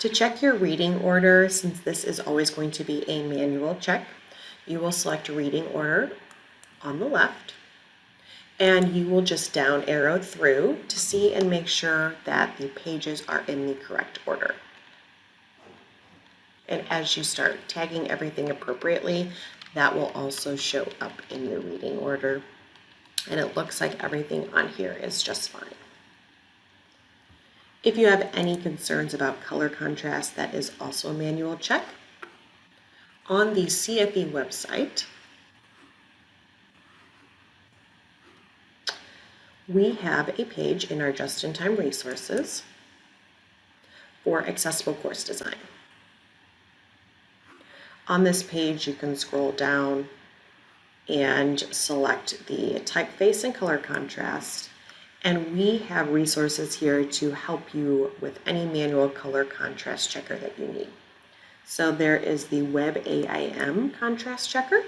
To check your reading order, since this is always going to be a manual check, you will select reading order on the left and you will just down arrow through to see and make sure that the pages are in the correct order. And as you start tagging everything appropriately, that will also show up in your reading order. And it looks like everything on here is just fine. If you have any concerns about color contrast, that is also a manual check. On the CFE website, we have a page in our just-in-time resources for accessible course design. On this page, you can scroll down and select the typeface and color contrast. And we have resources here to help you with any manual color contrast checker that you need. So there is the WebAIM contrast checker.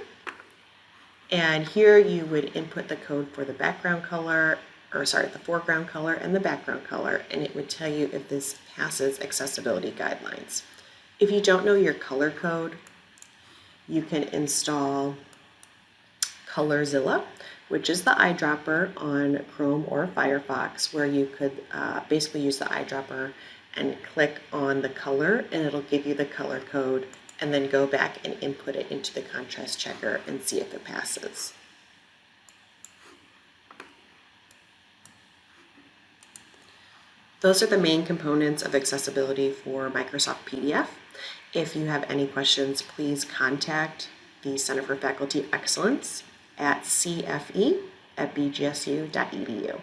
And here you would input the code for the background color or sorry, the foreground color and the background color, and it would tell you if this passes accessibility guidelines. If you don't know your color code, you can install Colorzilla, which is the eyedropper on Chrome or Firefox, where you could uh, basically use the eyedropper and click on the color, and it'll give you the color code, and then go back and input it into the contrast checker and see if it passes. Those are the main components of accessibility for Microsoft PDF. If you have any questions, please contact the Center for Faculty Excellence at cfe at bgsu.edu.